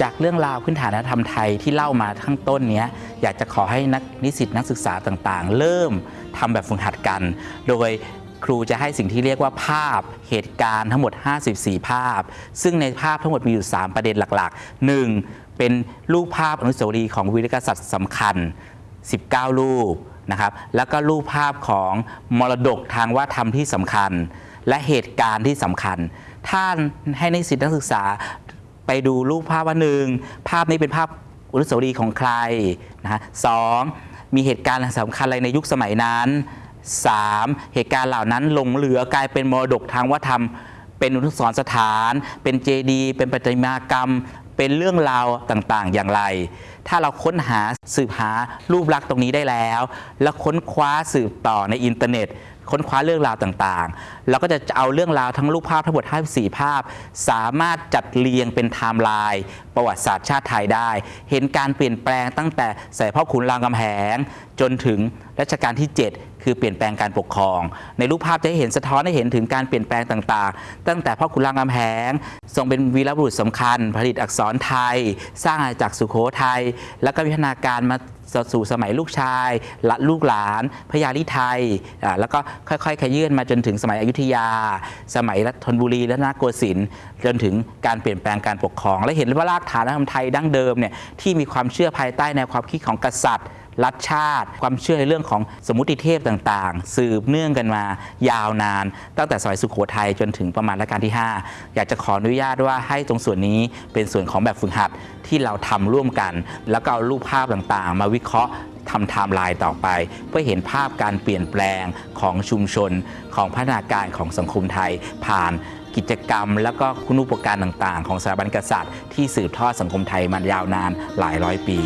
จากเรื่องราวพื้นฐานวัฒนธรรมไทยที่เล่ามาข้างต้นนี้อยากจะขอให้นักนิสิตนักศึกษาต่างๆ เริ่มทำแบบฝึกหัดกัน โดยครูจะให้สิ่งที่เรียกว่าภาพเหตุการณ์ทั้งหมด 54 ภาพ ซึ่งในภาพทั้งหมดมีอยู่ 3 ประเด็นหลักๆ 1. เป็นรูปภาพอนุสาวรีย์ของวีรกษัตริย์สำคัญ 19 รูปนะครับ แล้วก็รูปภาพของมรดกทางวัฒนธรรมที่สำคัญ และเหตุการณ์ที่สำคัญถ้านให้นิสิตนักศึกษา ไปดูรูปภาพว่าหนึ่งภาพนี้เป็นภาพอนุสาวรีย์ของใครนะฮะสองมีเหตุการณ์สำคัญอะไรในยุคสมัยนั้น 3. เหตุการณ์เหล่านั้นหลงเหลือกลายเป็นมรดกทางวัฒนธรรม เป็นอนุสรณ์สถาน เป็นเจดีย์เป็นประติมากรรม เป็นเรื่องราวต่างๆ อย่างไร ถ้าเราค้นหาสืบหารูปลักษณ์ตรงนี้ได้แล้ว แล้วค้นคว้าสืบต่อในอินเทอร์เน็ต ค้นคว้าเรื่องราวต่างๆเราก็จะเอาเรื่องราวทั้งรูปภาพทั้งหมด54 ภาพ สามารถจัดเรียงเป็นไทม์ไลน์ประวัติศาสตร์ชาติไทยได้ เห็นการเปลี่ยนแปลงตั้งแต่สมัยพ่อขุนรามคำแหง จนถึงรัชกาลที่ 7 คือเปลี่ยนแปลงการปกครอง ในรูปภาพจะให้เห็นสะท้อนให้เห็นถึงการเปลี่ยนแปลงต่างๆ ตั้งแต่พ่อขุนรามคำแหง ทรงเป็นวีรบุรุษสำคัญ ประดิษฐ์อักษรไทย สร้างอาณาจักรสุโขทัยแล้วก็วิวัฒนาการมา สู่สมัยลูกชายละลูกหลานพญาลิไทยแล้วก็ค่อยๆขยื่นมาจนถึงสมัยอยุธยา สมัยรัฐนบุรีและนาโกสินทร์จนถึงการเปลี่ยนแปลงการปกครอง และเห็นว่ารากฐานวัฒนธรรมไทยดั้งเดิมเนี่ยที่มีความเชื่อภายใต้แนวความคิดของกษัตริย์ รัฐชาติ ความเชื่อในเรื่องของสมมติเทพต่างๆ สืบเนื่องกันมายาวนาน ตั้งแต่สมัยสุขโขทัยจนถึงประมาณรัชกาลที่ 5 อยากจะขออนุญาตว่าให้ตรงส่วนนี้เป็นส่วนของแบบฝึกหัดที่เราทำร่วมกัน แล้วก็เอารูปภาพต่างๆ มาวิเคราะห์ทำไทม์ไลน์ต่อไป เพื่อเห็นภาพการเปลี่ยนแปลงของชุมชน ของพัฒนาการของสังคมไทย ผ่านกิจกรรม แล้วก็คุณูปการต่างๆ ของสถาบันกษัตริย์ ที่สืบทอดสังคมไทยมายาวนานหลายร้อยปี